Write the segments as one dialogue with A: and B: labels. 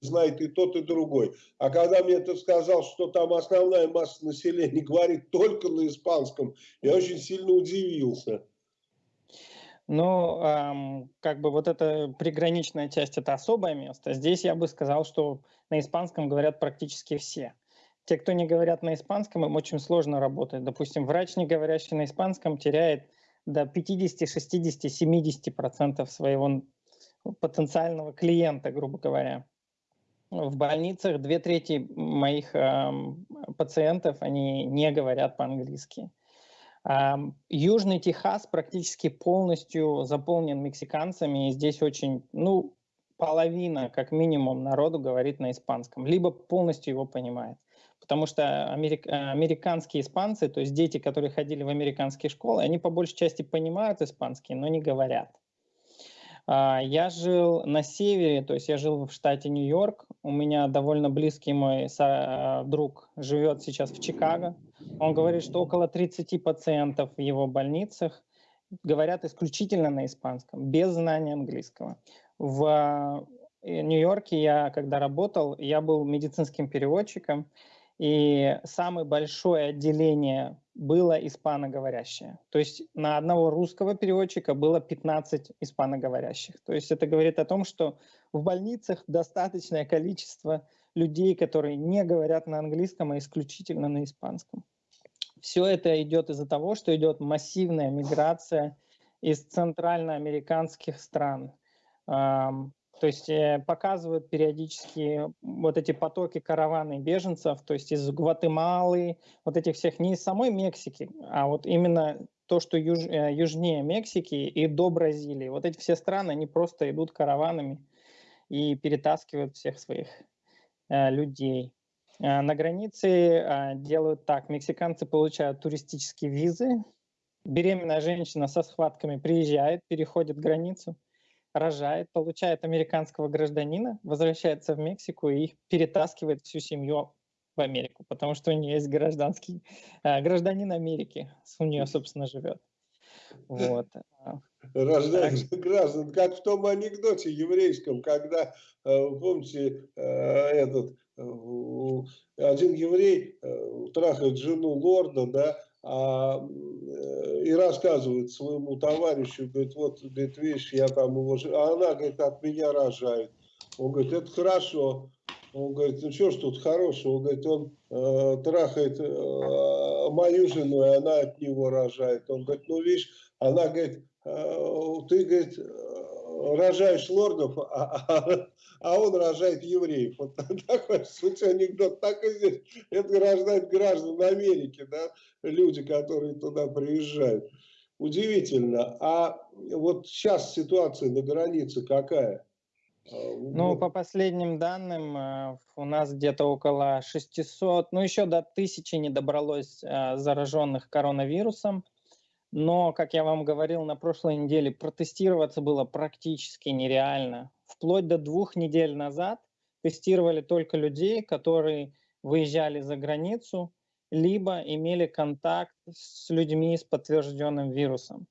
A: знает и тот, и другой. А когда мне ты сказал, что там основная масса населения говорит только на испанском, я очень сильно удивился.
B: Ну, эм, как бы вот эта приграничная часть – это особое место. Здесь я бы сказал, что на испанском говорят практически все. Те, кто не говорят на испанском, им очень сложно работать. Допустим, врач, не говорящий на испанском, теряет до 50, 60, 70 процентов своего потенциального клиента, грубо говоря. В больницах две трети моих э, пациентов, они не говорят по-английски. Южный Техас практически полностью заполнен мексиканцами, и здесь очень, ну, половина, как минимум, народу говорит на испанском, либо полностью его понимает. Потому что америк, американские испанцы, то есть дети, которые ходили в американские школы, они по большей части понимают испанский, но не говорят. А, я жил на севере, то есть я жил в штате Нью-Йорк. У меня довольно близкий мой а, друг живет сейчас в Чикаго. Он говорит, что около 30 пациентов в его больницах говорят исключительно на испанском, без знания английского. В э, Нью-Йорке я, когда работал, я был медицинским переводчиком, и самое большое отделение было испаноговорящее. То есть на одного русского переводчика было 15 испаноговорящих. То есть это говорит о том, что в больницах достаточное количество людей, которые не говорят на английском, а исключительно на испанском. Все это идет из-за того, что идет массивная миграция из центральноамериканских стран. То есть э, показывают периодически вот эти потоки караваны беженцев, то есть из Гватемалы, вот этих всех, не из самой Мексики, а вот именно то, что юж, э, южнее Мексики и до Бразилии. Вот эти все страны, они просто идут караванами и перетаскивают всех своих э, людей. Э, на границе э, делают так, мексиканцы получают туристические визы, беременная женщина со схватками приезжает, переходит границу – рожает, получает американского гражданина, возвращается в Мексику и перетаскивает всю семью в Америку, потому что у нее есть гражданский э, гражданин Америки, у нее, собственно, живет.
A: Вот. Рождает так. граждан, как в том анекдоте еврейском, когда, э, помните, э, этот один еврей трахает жену лорда, да, а, э, и рассказывает своему товарищу, говорит, вот, говорит, видишь, я там его... А она, говорит, от меня рожает. Он говорит, это хорошо. Он говорит, ну что ж тут хорошего? Он говорит, он э, трахает э, мою жену, и она от него рожает. Он говорит, ну видишь, она говорит, э, ты, говорит, рожаешь лордов, а, а, а он рожает евреев. Вот такой суть анекдот. Так и здесь. Это рождает граждан Америки, да, люди, которые туда приезжают. Удивительно. А вот сейчас ситуация на границе какая?
B: Ну, по последним данным, э, у нас где-то около 600, ну, еще до 1000 не добралось э, зараженных коронавирусом. Но, как я вам говорил на прошлой неделе, протестироваться было практически нереально. Вплоть до двух недель назад тестировали только людей, которые выезжали за границу, либо имели контакт с людьми с подтвержденным вирусом.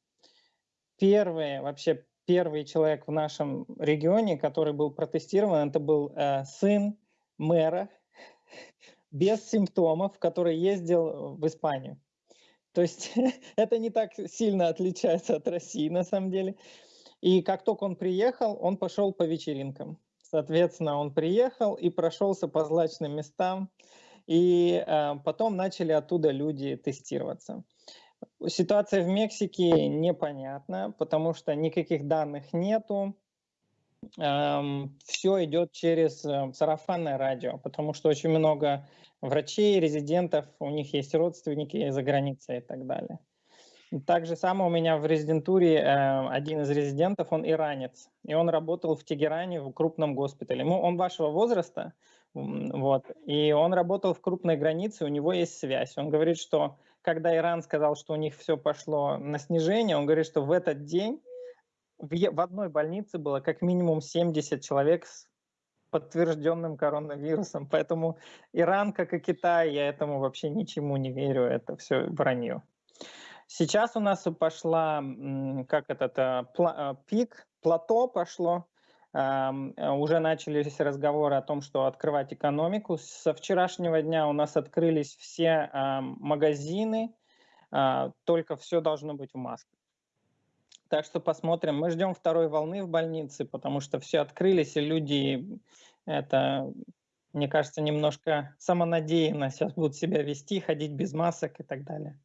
B: Первый, вообще первый человек в нашем регионе, который был протестирован, это был э, сын мэра без симптомов, который ездил в Испанию. То есть это не так сильно отличается от России на самом деле. И как только он приехал, он пошел по вечеринкам. Соответственно, он приехал и прошелся по злачным местам, и э, потом начали оттуда люди тестироваться. Ситуация в Мексике непонятна, потому что никаких данных нету. Эм, все идет через э, сарафанное радио, потому что очень много врачей, резидентов, у них есть родственники за границей и так далее. Так же самое у меня в резидентуре э, один из резидентов, он иранец, и он работал в Тегеране в крупном госпитале. Ну, он вашего возраста, вот, и он работал в крупной границе, у него есть связь. Он говорит, что когда Иран сказал, что у них все пошло на снижение, он говорит, что в этот день в, в одной больнице было как минимум 70 человек с подтвержденным коронавирусом. Поэтому Иран, как и Китай, я этому вообще ничему не верю, это все вранье. Сейчас у нас пошла, как этот, э, пла, э, пик, плато пошло, уже начались разговоры о том, что открывать экономику. Со вчерашнего дня у нас открылись все магазины, а, только все должно быть в масках. Так что посмотрим. Мы ждем второй волны в больнице, потому что все открылись, и люди, это, мне кажется, немножко самонадеянно сейчас будут себя вести, ходить без масок и так далее.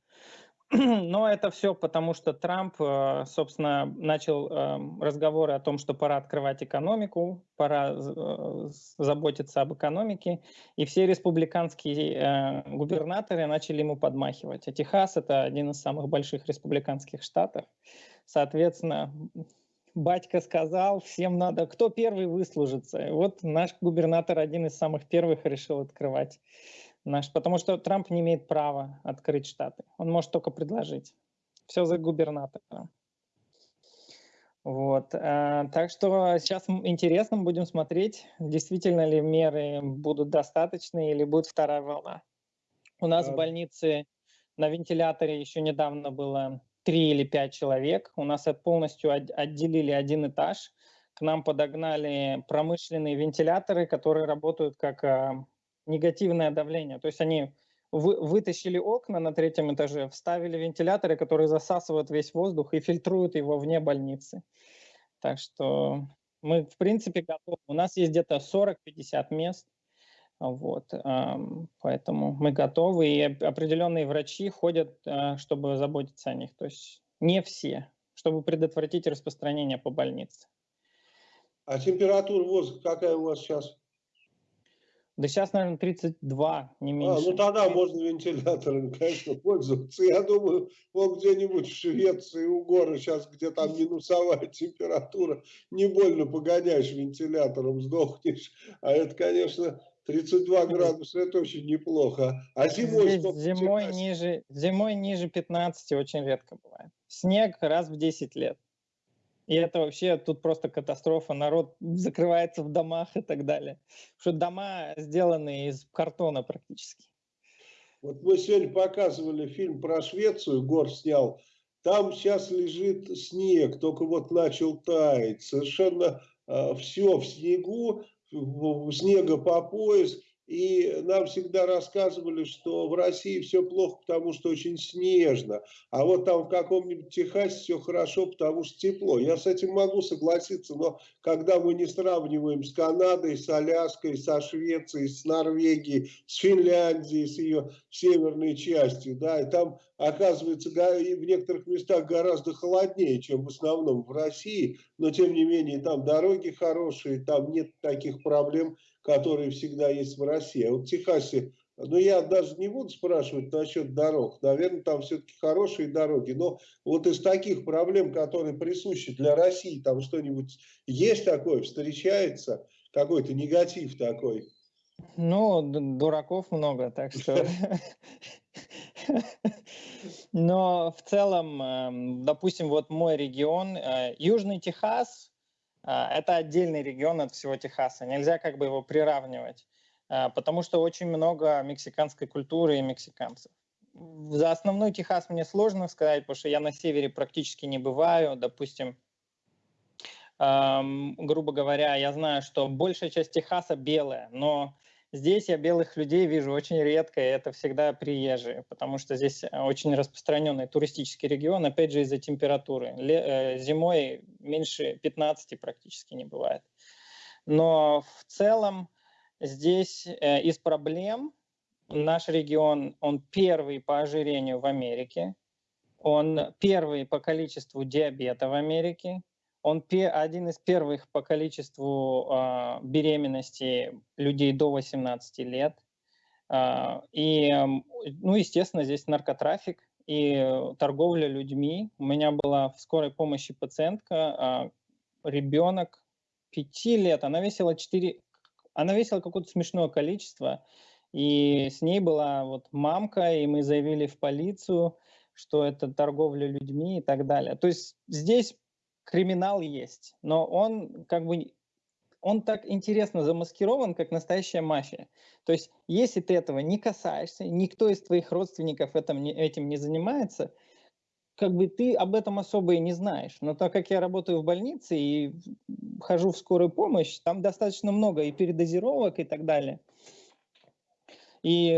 B: Но это все потому, что Трамп, э, собственно, начал эм, разговоры о том, что пора открывать экономику, пора э, заботиться об экономике, и все республиканские э, губернаторы начали ему подмахивать. А Техас – это один из самых больших республиканских штатов. Соответственно, батька сказал, всем надо, кто первый выслужится. вот наш губернатор один из самых первых решил открывать наш, потому что Трамп не имеет права открыть штаты. Он может только предложить. Все за губернатора. Вот. Э, так что сейчас интересно будем смотреть, действительно ли меры будут достаточны или будет вторая волна. У нас в больнице на вентиляторе еще недавно было три или пять человек. У нас полностью отделили один этаж. К нам подогнали промышленные вентиляторы, которые работают как а, негативное давление. То есть они вы, вытащили окна на третьем этаже, вставили вентиляторы, которые засасывают весь воздух и фильтруют его вне больницы. Так что мы, в принципе, готовы. У нас есть где-то 40-50 мест. Вот, поэтому мы готовы, и определенные врачи ходят, а, чтобы заботиться о них. То есть не все, чтобы предотвратить распространение по больнице.
A: А температура воздуха какая у вас сейчас?
B: Да сейчас, наверное, 32, не меньше.
A: А, ну тогда можно вентиляторами, конечно, пользоваться. Я думаю, вот где-нибудь в Швеции, у горы сейчас, где там минусовая температура, не больно погоняешь вентилятором, сдохнешь. А это, конечно, 32 градуса, это очень неплохо. А зимой
B: Здесь зимой ниже, зимой ниже 15 очень редко бывает. Снег раз в 10 лет. И это вообще тут просто катастрофа. Народ закрывается в домах и так далее. Потому что дома сделаны из картона практически.
A: Вот мы сегодня показывали фильм про Швецию, Гор снял. Там сейчас лежит снег, только вот начал таять. Совершенно э, все в снегу, снега по пояс. И нам всегда рассказывали, что в России все плохо, потому что очень снежно. А вот там в каком-нибудь Техасе все хорошо, потому что тепло. Я с этим могу согласиться, но когда мы не сравниваем с Канадой, с Аляской, со Швецией, с Норвегией, с Финляндией, с ее северной частью, да, и там оказывается в некоторых местах гораздо холоднее, чем в основном в России, но тем не менее там дороги хорошие, там нет таких проблем, которые всегда есть в России. А вот в Техасе, ну я даже не буду спрашивать насчет дорог, наверное, там все-таки хорошие дороги, но вот из таких проблем, которые присущи для России, там что-нибудь есть такое, встречается, какой-то негатив такой?
B: Ну, дураков много, так что... Но в целом, эм, допустим, вот мой регион, э, Южный Техас, это отдельный регион от всего Техаса. Нельзя как бы его приравнивать, а, потому что очень много мексиканской культуры и мексиканцев. За основной Техас мне сложно сказать, потому что я на севере практически не бываю. Допустим, грубо говоря, я знаю, что большая часть Техаса белая, но Здесь я белых людей вижу очень редко, и это всегда приезжие, потому что здесь э, очень распространенный туристический регион, опять же из-за температуры. Э, зимой меньше 15 практически не бывает. Но в целом здесь э, из проблем наш регион, он первый по ожирению в Америке, он первый по количеству диабета в Америке, он один из первых по количеству э, беременности людей до 18 лет. Э, и, ну, естественно, здесь наркотрафик и торговля людьми. У меня была в скорой помощи пациентка, э, ребенок 5 лет, она весила 4, она весила какое-то смешное количество, и с ней была вот мамка, и мы заявили в полицию, что это торговля людьми и так далее. То есть здесь криминал есть, но он как бы он так интересно замаскирован, как настоящая мафия. То есть, если ты этого не касаешься, никто из твоих родственников этим не, этим не занимается, как бы ты об этом особо и не знаешь. Но так как я работаю в больнице и хожу в скорую помощь, там достаточно много и передозировок и так далее. И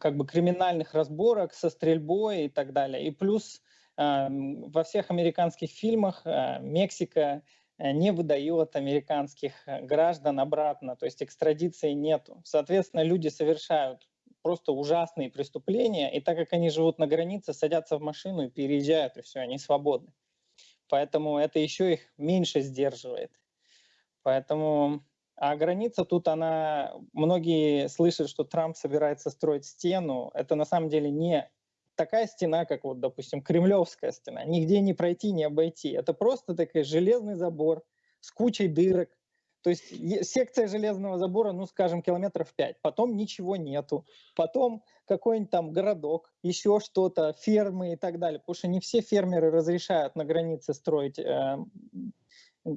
B: как бы криминальных разборок со стрельбой и так далее. И плюс во всех американских фильмах э, Мексика э, не выдает американских граждан обратно, то есть экстрадиции нету. Соответственно, люди совершают просто ужасные преступления, и так как они живут на границе, садятся в машину и переезжают, и все, они свободны. Поэтому это еще их меньше сдерживает. Поэтому, а граница тут, она, многие слышат, что Трамп собирается строить стену. Это на самом деле не такая стена, как вот, допустим, Кремлевская стена. Нигде не пройти, не обойти. Это просто такой железный забор с кучей дырок, то есть секция железного забора, ну, скажем, километров 5, потом ничего нету, потом какой-нибудь там городок, еще что-то, фермы и так далее, потому что не все фермеры разрешают на границе строить э,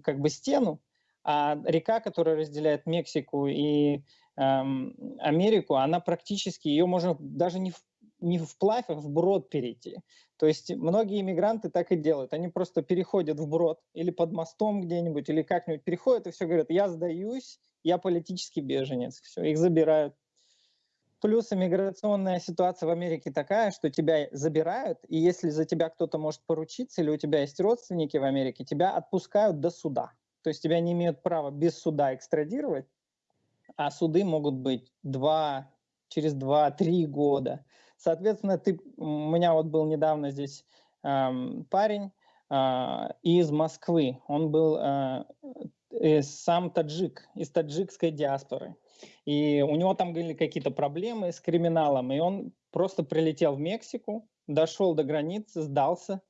B: как бы стену, а река, которая разделяет Мексику и э, Америку, она практически, ее можно даже не, не вплавь, а вброд перейти. То есть многие иммигранты так и делают. Они просто переходят вброд или под мостом где-нибудь, или как-нибудь переходят и все говорят, я сдаюсь, я политический беженец. Все, их забирают. Плюс иммиграционная ситуация в Америке такая, что тебя забирают, и если за тебя кто-то может поручиться, или у тебя есть родственники в Америке, тебя отпускают до суда. То есть тебя не имеют права без суда экстрадировать, а суды могут быть два, через 2-3 года. Соответственно, ты, у меня вот был недавно здесь э, парень э, из Москвы. Он был э, сам таджик, из таджикской диаспоры. И у него там были какие-то проблемы с криминалом, и он просто прилетел в Мексику, дошел до границы, сдался.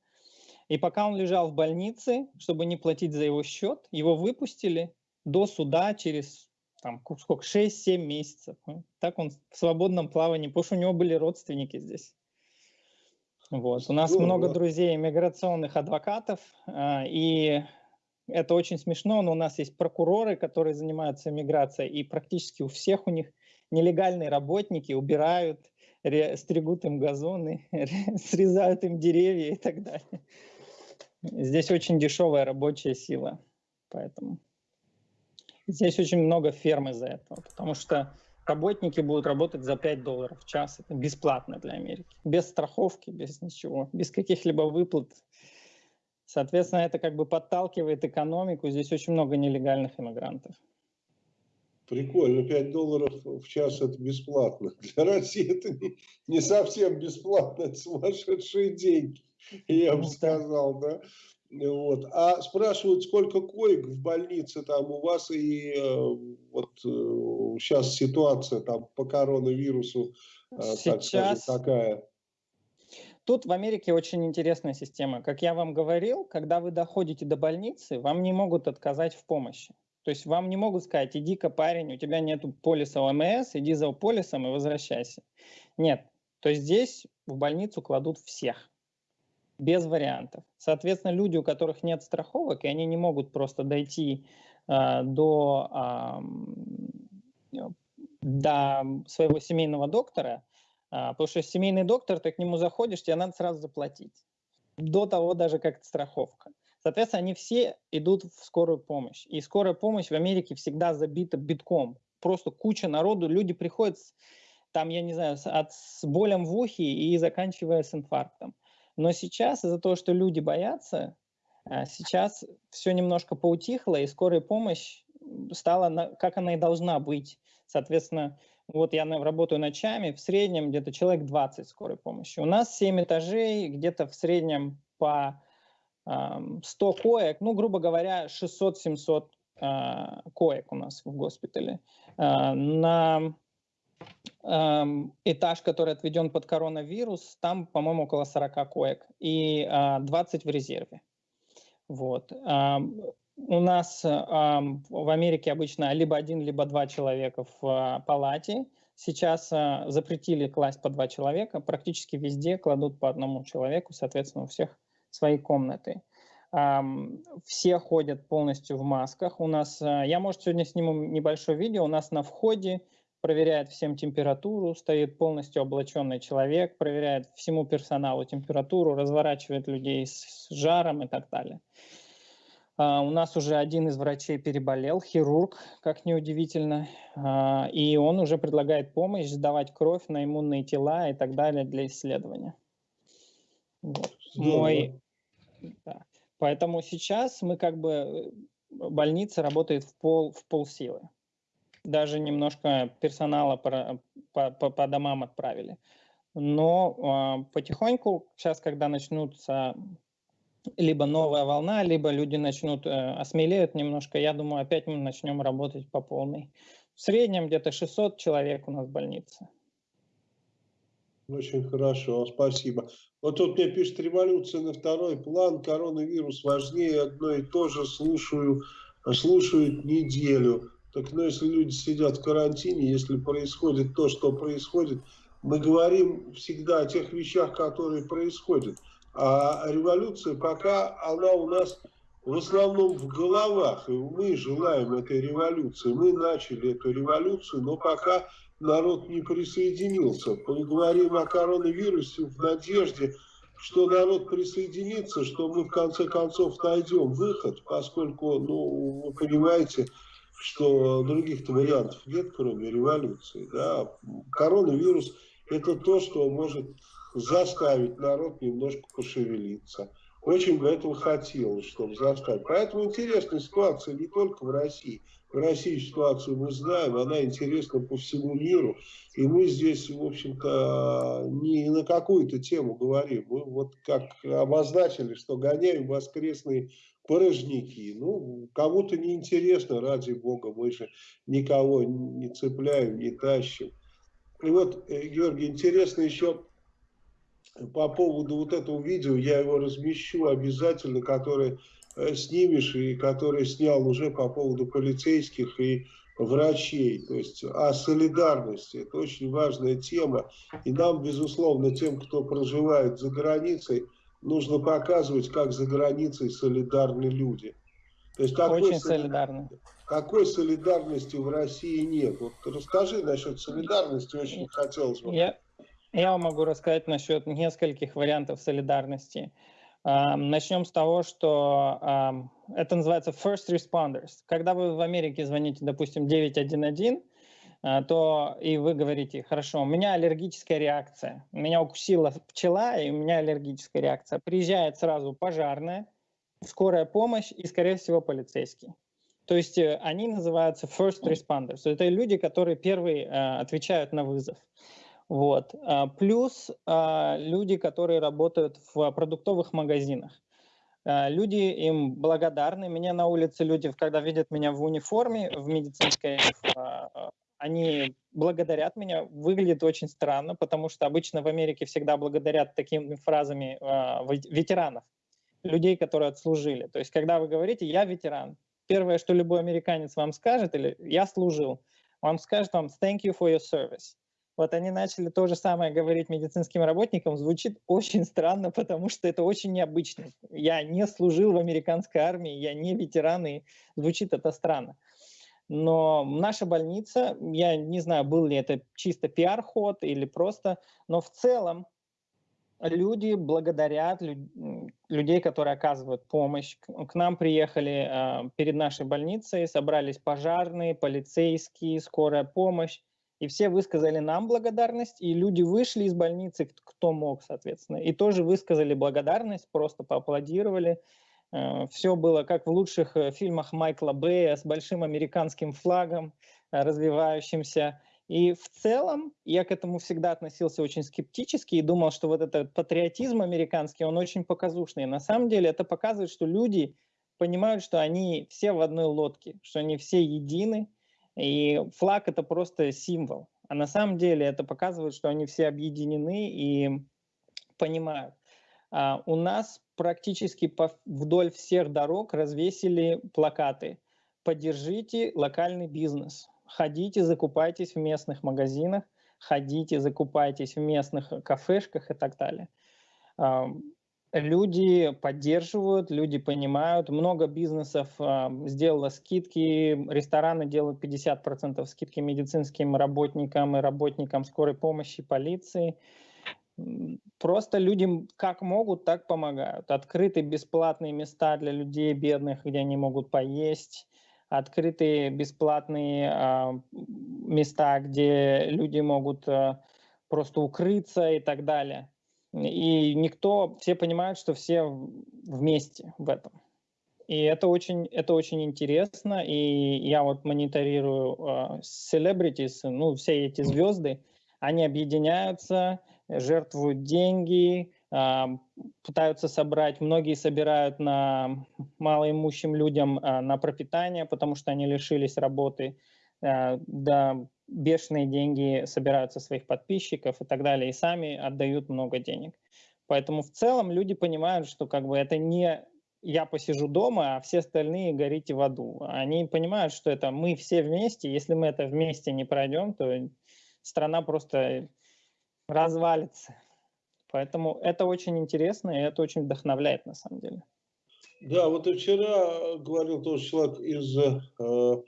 B: И пока он лежал в больнице, чтобы не платить за его счет, его выпустили до суда через там сколько, 6-7 месяцев. Ну, так он в свободном плавании, потому что у него были родственники здесь. Вот. У нас много друзей иммиграционных адвокатов, а, и это очень смешно, но у нас есть прокуроры, которые занимаются иммиграцией, и практически у всех у них нелегальные работники убирают, стригут им газоны, срезают им деревья и так далее. Здесь очень дешевая рабочая сила, поэтому... Здесь очень много ферм из-за этого, потому что работники будут работать за 5 долларов в час. Это бесплатно для Америки. Без страховки, без ничего, без каких-либо выплат. Соответственно, это как бы подталкивает экономику. Здесь очень много нелегальных иммигрантов.
A: Прикольно, 5 долларов в час это бесплатно. Для России это не, не совсем бесплатно, это сумасшедшие деньги, я бы ну сказал, да. Вот. А спрашивают, сколько коек в больнице там у вас, и э, вот э, сейчас ситуация там по коронавирусу, э, сейчас... так скажем, какая?
B: Тут в Америке очень интересная система. Как я вам говорил, когда вы доходите до больницы, вам не могут отказать в помощи. То есть вам не могут сказать, иди-ка, парень, у тебя нет полиса ОМС, иди за полисом и возвращайся. Нет. То есть здесь в больницу кладут всех без вариантов. Соответственно, люди, у которых нет страховок, и они не могут просто дойти э, до, э, до своего семейного доктора, э, потому что семейный доктор, ты к нему заходишь, тебе надо сразу заплатить. До того даже как страховка. Соответственно, они все идут в скорую помощь. И скорая помощь в Америке всегда забита битком. Просто куча народу, люди приходят там, я не знаю, от, с болем в ухе и заканчивая с инфарктом. Но сейчас из-за того, что люди боятся, а, сейчас все немножко поутихло, и скорая помощь стала, как она и должна быть. Соответственно, вот я работаю ночами, в среднем где-то человек 20 скорой помощи. У нас 7 этажей, где-то в среднем по 100 коек, ну, грубо говоря, 600-700 а, коек у нас в госпитале. А, на этаж, который отведен под коронавирус, там, по-моему, около 40 коек и 20 в резерве. Вот. У нас в Америке обычно либо один, либо два человека в а, палате. Сейчас а, запретили класть по два человека. Практически везде кладут по одному человеку, соответственно, у всех свои комнаты. Все ходят полностью в масках. У нас, а, я, может, сегодня сниму небольшое видео. У нас на входе проверяет всем температуру, стоит полностью облаченный человек, проверяет всему персоналу температуру, разворачивает людей с жаром и так далее. Uh, у нас уже один из врачей переболел, хирург, как неудивительно, uh, и он уже предлагает помощь, сдавать кровь на иммунные тела и так далее для исследования. Вот. Мой, да. Поэтому сейчас мы как бы, э, больница работает в пол, в полсилы. Даже немножко персонала по, по, по домам отправили. Но э, потихоньку, сейчас, когда начнутся либо новая волна, либо люди начнут, э, осмелеют немножко, я думаю, опять мы начнем работать по полной. В среднем где-то 600 человек у нас в больнице.
A: Очень хорошо, спасибо. Вот тут мне пишет революция на второй план, коронавирус важнее, одно и то же слушаю, слушают неделю. Так ну если люди сидят в карантине, если происходит то, что происходит, мы говорим всегда о тех вещах, которые происходят. А революция пока она у нас в основном в головах. И мы желаем этой революции. Мы начали эту революцию, но пока народ не присоединился. Мы говорим о коронавирусе в надежде, что народ присоединится, что мы в конце концов найдем выход, поскольку, ну, вы понимаете, что других-то вариантов нет, кроме революции. Да? Коронавирус – это то, что может заставить народ немножко пошевелиться. Очень бы этого хотелось, чтобы заставить. Поэтому интересная ситуация не только в России – в России ситуацию мы знаем, она интересна по всему миру. И мы здесь, в общем-то, не на какую-то тему говорим. Мы вот как обозначили, что гоняем воскресные порожники. Ну, кому-то неинтересно, ради бога, мы же никого не цепляем, не тащим. И вот, э, Георгий, интересно еще по поводу вот этого видео, я его размещу обязательно, которое Э, снимешь, и который снял уже по поводу полицейских и врачей, то есть о солидарности. Это очень важная тема. И нам, безусловно, тем, кто проживает за границей, нужно показывать, как за границей солидарны люди.
B: То есть какой очень солидарны.
A: Какой солидарности в России нет? Вот расскажи насчет солидарности, очень хотелось бы.
B: Я, я могу рассказать насчет нескольких вариантов солидарности. Начнем с того, что это называется first responders. Когда вы в Америке звоните, допустим, 911, а, то и вы говорите, хорошо, у меня аллергическая реакция, меня укусила пчела, и у меня аллергическая реакция. Приезжает сразу пожарная, скорая помощь и, скорее всего, полицейский. То есть э, они называются first responders. Это люди, которые первые а, отвечают на вызов. Вот. А, плюс а, люди, которые работают в продуктовых магазинах. А, люди им благодарны. Меня на улице люди, когда видят меня в униформе, в медицинской, они благодарят меня. Выглядит очень странно, потому что обычно в Америке всегда благодарят такими фразами ветеранов, людей, которые отслужили. То есть, когда вы говорите «я ветеран», первое, что любой американец вам скажет, или «я служил», он скажет вам «thank you for your service». Вот они начали то же самое говорить медицинским работникам. Звучит очень странно, потому что это очень необычно. Я не служил в американской армии, я не ветеран, и звучит это странно. Но наша больница, я не знаю, был ли это чисто пиар-ход или просто, но в целом люди благодарят людей, которые оказывают помощь. К нам приехали э, перед нашей больницей, собрались пожарные, полицейские, скорая помощь. И все высказали нам благодарность, и люди вышли из больницы, кто мог, соответственно, и тоже высказали благодарность, просто поаплодировали. Э, все было как в лучших э, фильмах Майкла Бэя с большим американским флагом, э, развивающимся. И в целом я к этому всегда относился очень скептически и думал, что вот этот патриотизм американский, он очень показушный. На самом деле это показывает, что люди понимают, что они все в одной лодке, что они все едины, и флаг это просто символ. А на самом деле это показывает, что они все объединены и понимают. А у нас практически вдоль всех дорог развесили плакаты «Поддержите локальный бизнес». Ходите, закупайтесь в местных магазинах, ходите, закупайтесь в местных кафешках и так далее. люди поддерживают, люди понимают. Много бизнесов э, сделало скидки, рестораны делают 50% скидки медицинским работникам и работникам скорой помощи, полиции. Просто людям как могут, так помогают. Открыты бесплатные места для людей бедных, где они могут поесть. Открыты бесплатные э, места, где люди могут э, просто укрыться и так далее. И никто, все понимают, что все вместе в этом. И это очень, это очень интересно, и я вот мониторирую uh, celebrities, ну, все эти звезды, они объединяются, жертвуют деньги, uh, пытаются собрать, многие собирают на малоимущим людям uh, на пропитание, потому что они лишились работы, да, бешеные деньги собирают со своих подписчиков и так далее, и сами отдают много денег. Поэтому в целом люди понимают, что как бы это не я посижу дома, а все остальные горите в аду. Они понимают, что это мы все вместе. Если мы это вместе не пройдем, то страна просто развалится. Поэтому это очень интересно и это очень вдохновляет на самом деле.
A: Да, вот вчера говорил тоже человек из э,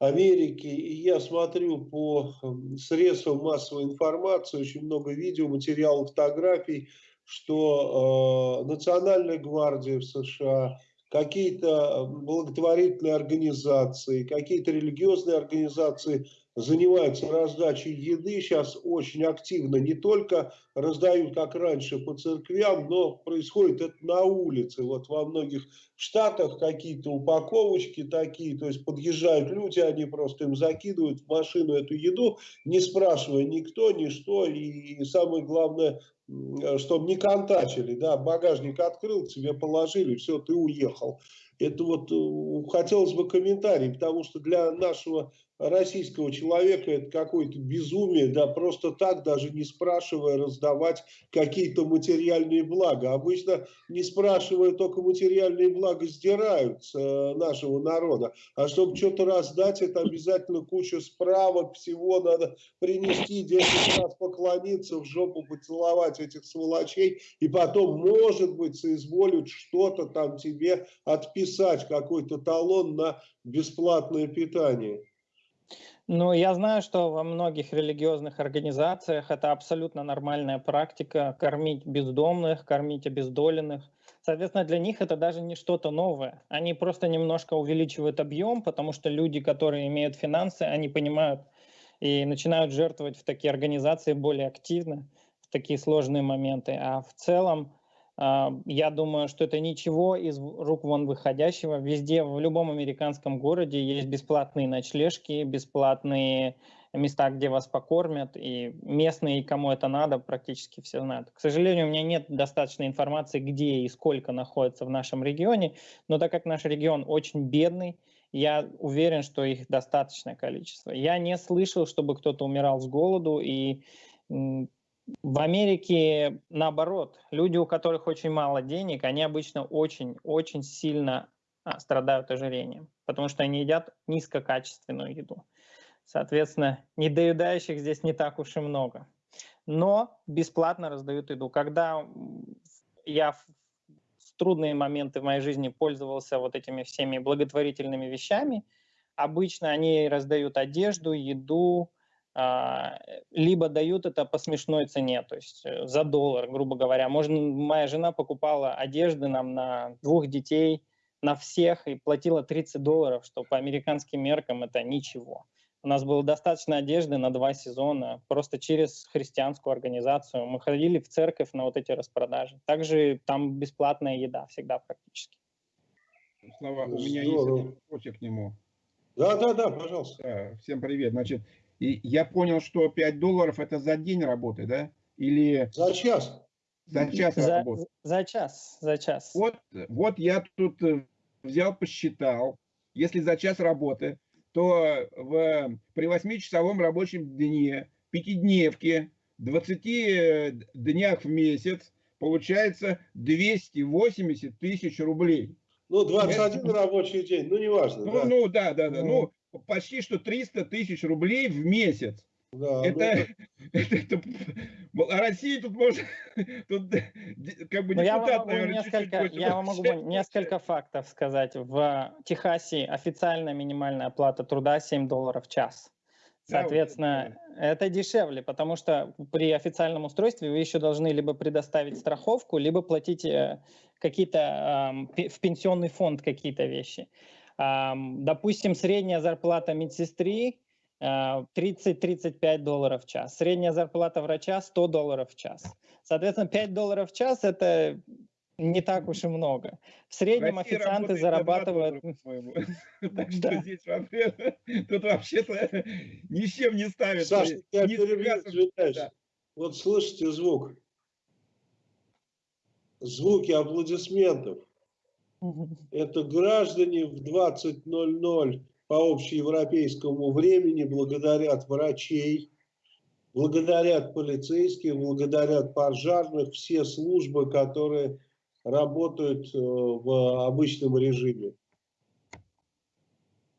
A: Америки, и я смотрю по средствам массовой информации, очень много видео, материалов, фотографий, что э, Национальная гвардия в США, какие-то благотворительные организации, какие-то религиозные организации занимаются раздачей еды, сейчас очень активно не только раздают, как раньше, по церквям, но происходит это на улице. Вот во многих штатах какие-то упаковочки такие, то есть подъезжают люди, они просто им закидывают в машину эту еду, не спрашивая никто, ни что, и самое главное, чтобы не контачили, да, багажник открыл, тебе положили, все, ты уехал. Это вот э, хотелось бы комментарий, потому что для нашего российского человека это какое-то безумие, да, просто так, даже не спрашивая, раздавать какие-то материальные блага. Обычно, не спрашивая, только материальные блага сдирают с э, нашего народа. А чтобы что-то раздать, это обязательно куча справок, всего надо принести, 10 раз поклониться, в жопу поцеловать этих сволочей, и потом, может быть, соизволят что-то там тебе отписать, какой-то талон на бесплатное питание.
B: Ну, я знаю, что во многих религиозных организациях это абсолютно нормальная практика кормить бездомных, кормить обездоленных. Соответственно, для них это даже не что-то новое. Они просто немножко увеличивают объем, потому что люди, которые имеют финансы, они понимают и начинают жертвовать в такие организации более активно в такие сложные моменты. А в целом я думаю, что это ничего из рук вон выходящего. Везде, в любом американском городе есть бесплатные ночлежки, бесплатные места, где вас покормят, и местные, кому это надо, практически все знают. К сожалению, у меня нет достаточной информации, где и сколько находится в нашем регионе, но так как наш регион очень бедный, я уверен, что их достаточное количество. Я не слышал, чтобы кто-то умирал с голоду, и в Америке наоборот, люди, у которых очень мало денег, они обычно очень-очень сильно а, страдают ожирением, потому что они едят низкокачественную еду. Соответственно, недоедающих здесь не так уж и много. Но бесплатно раздают еду. Когда я в трудные моменты в моей жизни пользовался вот этими всеми благотворительными вещами, обычно они раздают одежду, еду, либо дают это по смешной цене, то есть э, за доллар, грубо говоря. Можно, моя жена покупала одежды нам на двух детей, на всех, и платила 30 долларов, что по американским меркам это ничего. У нас было достаточно одежды на два сезона, просто через христианскую организацию. Мы ходили в церковь на вот эти распродажи. Также там бесплатная еда всегда практически.
C: Слава, у меня Здорово. есть вопросик к нему.
A: Да, да, да, пожалуйста.
C: Да, всем привет. Значит, и я понял, что 5 долларов это за день работы, да? Или...
A: За час.
C: За час
B: за, работы. За час, за час.
C: Вот, вот я тут э, взял, посчитал. Если за час работы, то в, при 8-часовом рабочем дне, пятидневке, 20 э, днях в месяц получается 280 тысяч рублей.
A: Ну, 21 Это... рабочий день, ну, неважно.
C: Ну, да, ну, да, да, да. Ну, почти что 300 тысяч рублей в месяц. Да, это, это, это, а Россия тут может, тут
B: как бы ну, я вам могу наверное, несколько, чуть -чуть я вам могу несколько фактов сказать. В Техасе официальная минимальная оплата труда 7 долларов в час. Соответственно, да, это дешевле, потому что при официальном устройстве вы еще должны либо предоставить страховку, либо платить э, какие-то э, в пенсионный фонд какие-то вещи. Допустим, средняя зарплата медсестры 30-35 э, долларов в час. Средняя зарплата врача 100 долларов в час. Соответственно, 5 долларов в час – это не так уж и много. В среднем официанты зарабатывают...
C: Так что здесь тут вообще-то ни с чем не ставят.
A: Саша, я перебью, Вот слышите звук? Звуки аплодисментов. Это граждане в 20.00 по общеевропейскому времени благодарят врачей, благодарят полицейских, благодарят пожарных, все службы, которые работают э, в обычном режиме.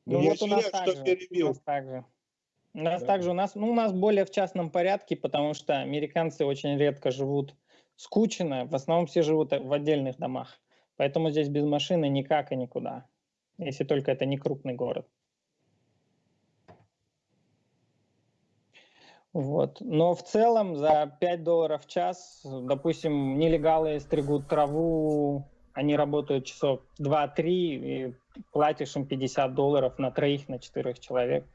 B: Ну, Я вот у нас, также, у нас также. У нас да. также у нас, ну, у нас более в частном порядке, потому что американцы очень редко живут скучно, в основном все живут в отдельных домах. Поэтому здесь без машины никак и никуда, если только это не крупный город. Вот. Но в целом за 5 долларов в час, допустим, нелегалы стригут траву, они работают часов 2-3, и платишь им 50 долларов на троих, на четырех человек.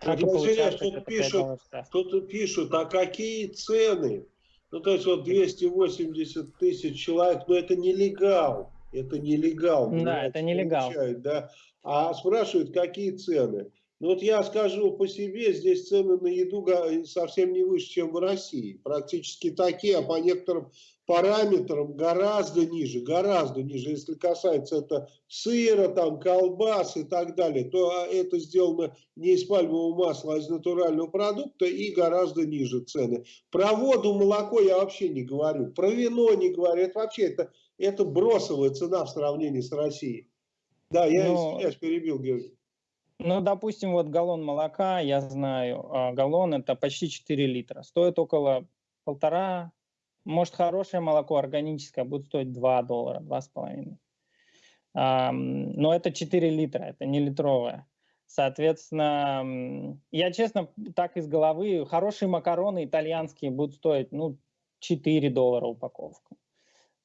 A: Так интересно, тут пишут, тут пишут, а какие цены? Ну, то есть вот 280 тысяч человек, но это нелегал. Это нелегал.
B: Да, это нелегал.
A: Да? А спрашивают, какие цены? Ну вот я скажу по себе, здесь цены на еду совсем не выше, чем в России. Практически такие, а по некоторым параметрам гораздо ниже, гораздо ниже. Если касается это сыра, там, колбас и так далее, то а, это сделано не из пальмового масла, а из натурального продукта и гораздо ниже цены. Про воду, молоко я вообще не говорю, про вино не говорю. Это вообще это, это бросовая цена в сравнении с Россией. Да, я Но... извиняюсь, перебил, Георгий.
B: Ну, допустим, вот галлон молока, я знаю, а галлон это почти 4 литра. Стоит около полтора, может, хорошее молоко органическое будет стоить 2 доллара, 2,5. Но это 4 литра, это не литровое. Соответственно, я честно так из головы, хорошие макароны итальянские будут стоить, ну, 4 доллара упаковка.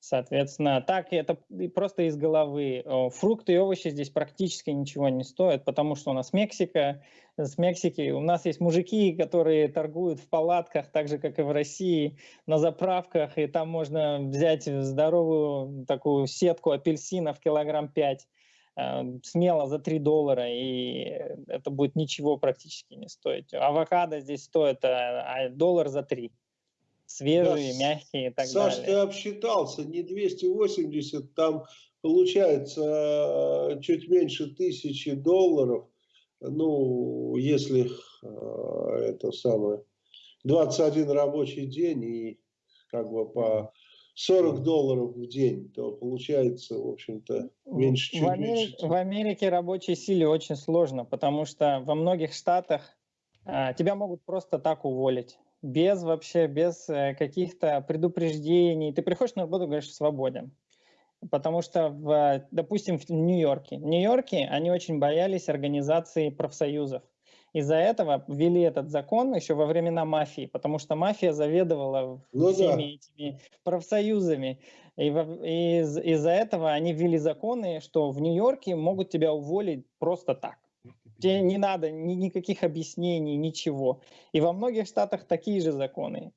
B: Соответственно, так это просто из головы. Фрукты и овощи здесь практически ничего не стоят, потому что у нас Мексика, с Мексики у нас есть мужики, которые торгуют в палатках, так же, как и в России, на заправках, и там можно взять здоровую такую сетку апельсинов килограмм 5 э, смело за 3 доллара, и это будет ничего практически не стоить. Авокадо здесь стоит а, доллар за 3 свежие, да, мягкие и так
A: Саш,
B: далее. Саш,
A: ты обсчитался, не 280, там получается э, чуть меньше тысячи долларов, ну, если э, это самое, 21 рабочий день и как бы по 40 долларов в день, то получается, в общем-то, меньше, чуть
B: в Америке,
A: меньше.
B: В Америке рабочей силе очень сложно, потому что во многих штатах а, тебя могут просто так уволить без вообще, без э, каких-то предупреждений. Ты приходишь на работу, говоришь, свободен. Потому что, в, допустим, в Нью-Йорке. В Нью-Йорке они очень боялись организации профсоюзов. Из-за этого ввели этот закон еще во времена мафии, потому что мафия заведовала ну, всеми да. этими профсоюзами. И, и из- из-за этого они ввели законы, что в Нью-Йорке могут тебя уволить просто так. Тебе не надо ни, никаких объяснений, ничего. И во многих штатах такие же законы.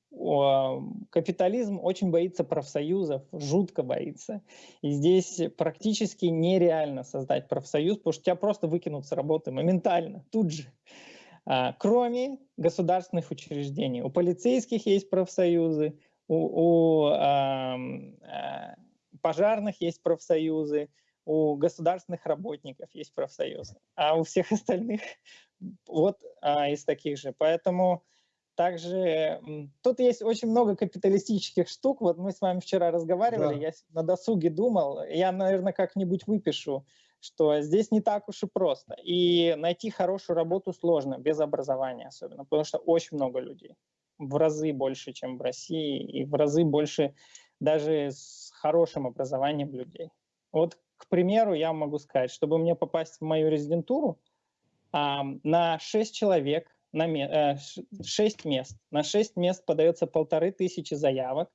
B: Капитализм очень боится профсоюзов, жутко боится. И здесь практически нереально создать профсоюз, потому что тебя просто выкинут с работы моментально, тут же. А, кроме государственных учреждений. У полицейских есть профсоюзы, у, у а, пожарных есть профсоюзы, у государственных работников есть профсоюзы, а у всех остальных вот а, из таких же. Поэтому также тут есть очень много капиталистических штук. Вот мы с вами вчера разговаривали, да. я на досуге думал, я, наверное, как-нибудь выпишу, что здесь не так уж и просто. И найти хорошую работу сложно, без образования особенно, потому что очень много людей. В разы больше, чем в России, и в разы больше даже с хорошим образованием людей. Вот, к примеру, я могу сказать, чтобы мне попасть в мою резидентуру, на 6 человек, на 6 э, мест, на 6 мест подается полторы тысячи заявок,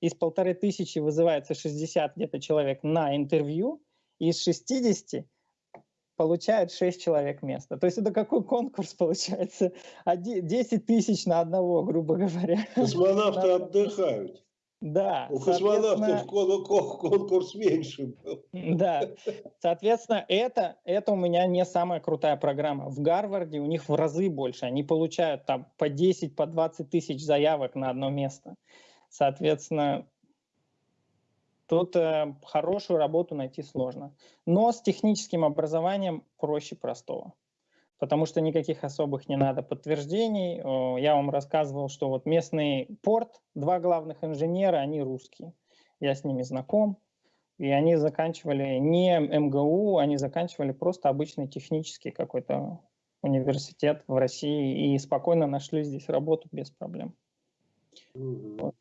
B: из полторы тысячи вызывается 60 где-то человек на интервью, и из 60 получает 6 человек место. То есть это какой конкурс получается? 10 тысяч на одного, грубо говоря.
A: Космонавты отдыхают.
B: Да.
A: У космонавтов конкурс меньше был.
B: Да. Соответственно, это, это у меня не самая крутая программа. В Гарварде у них в разы больше. Они получают там по 10, по 20 тысяч заявок на одно место. Соответственно, тут э, хорошую работу найти сложно. Но с техническим образованием проще простого потому что никаких особых не надо подтверждений. Я вам рассказывал, что вот местный порт, два главных инженера, они русские. Я с ними знаком. И они заканчивали не МГУ, они заканчивали просто обычный технический какой-то университет в России и спокойно нашли здесь работу без проблем. Вот.